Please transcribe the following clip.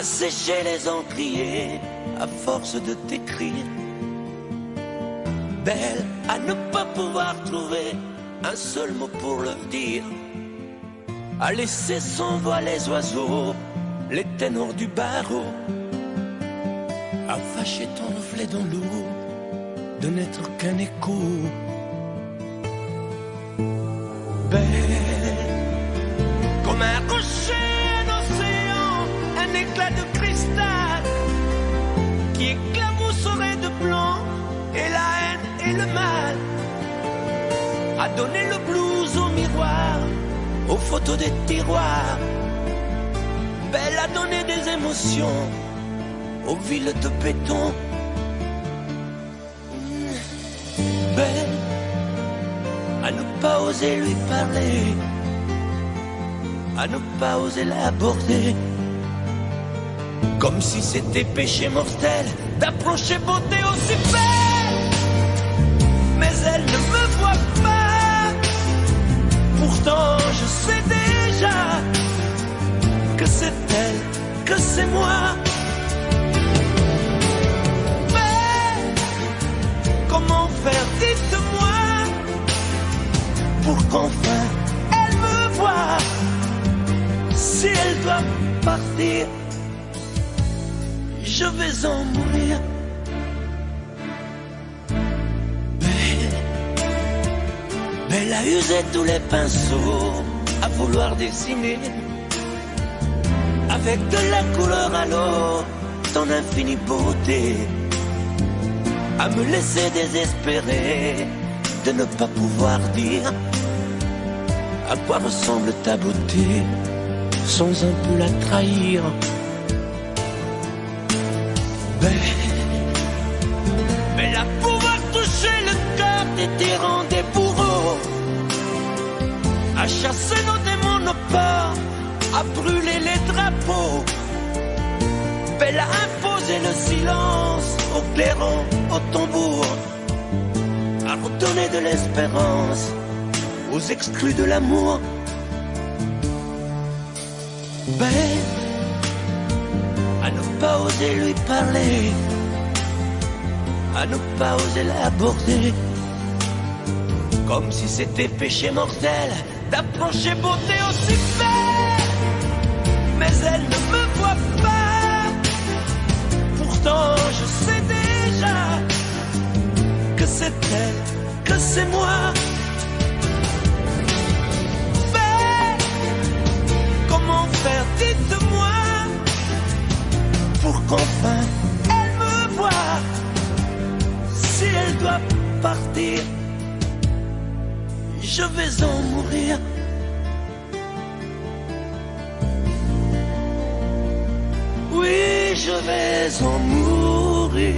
assécher les encriers à force de t'écrire. Belle à ne pas pouvoir trouver un seul mot pour le dire. À laisser s'envoler les oiseaux, les ténors du barreau. À fâcher ton reflet dans l'eau, de n'être qu'un écho. Belle, éclabousserait de blanc et la haine et le mal. À donner le blues au miroir, aux photos des tiroirs. Belle à donner des émotions aux villes de béton. Belle à ne pas oser lui parler, à ne pas oser l'aborder. Comme si c'était péché mortel d'approcher beauté aussi belle. Mais elle ne me voit pas. Pourtant, je sais déjà que c'est elle, que c'est moi. Mais comment faire, dites-moi, pour qu'enfin elle me voie. Si elle doit partir, je vais en mourir. Belle, Belle a usé tous les pinceaux à vouloir dessiner avec de la couleur à l'eau ton infinie beauté, à me laisser désespérer de ne pas pouvoir dire à quoi ressemble ta beauté sans un peu la trahir. Belle, à pouvoir toucher le cœur des tyrans, des bourreaux, à chasser nos démons, nos peurs, à brûler les drapeaux. Belle à imposer le silence au clairon, au tambour, à redonner de l'espérance aux exclus de l'amour. Belle pas oser lui parler, à ne pas oser l'aborder, comme si c'était péché mortel d'approcher beauté aussi belle. Mais elle ne me voit pas, pourtant je sais déjà que c'est elle, que c'est moi. Qu'enfin elle me voie. Si elle doit partir, je vais en mourir. Oui, je vais en mourir.